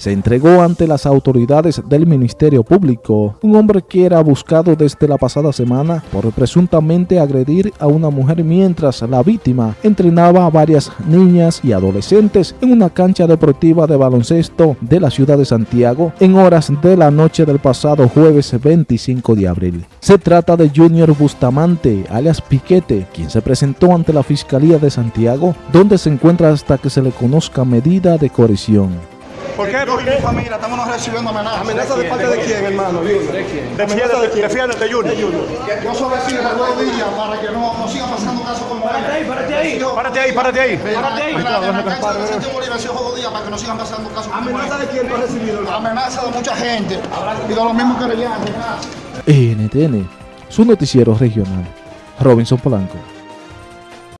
se entregó ante las autoridades del Ministerio Público. Un hombre que era buscado desde la pasada semana por presuntamente agredir a una mujer mientras la víctima entrenaba a varias niñas y adolescentes en una cancha deportiva de baloncesto de la ciudad de Santiago en horas de la noche del pasado jueves 25 de abril. Se trata de Junior Bustamante, alias Piquete, quien se presentó ante la Fiscalía de Santiago, donde se encuentra hasta que se le conozca medida de coerción. ¿Por qué? Yo y mi familia estamos recibiendo amenazas. ¿Amenaza de parte de quién, hermano? ¿De quién? ¿Amenaza de quién? Defiéndete, Junior. Yo solo decirle a los días para que no, no sigan pasando casos como este. Párate ahí, párate ahí. Párate ahí, párate ahí. Párate ahí. para que no sigan pasando casos como ¿Amenaza de quién tú has recibido? Amenaza de mucha gente y de los mismos querellantes. NTN, su noticiero regional. Robinson Polanco.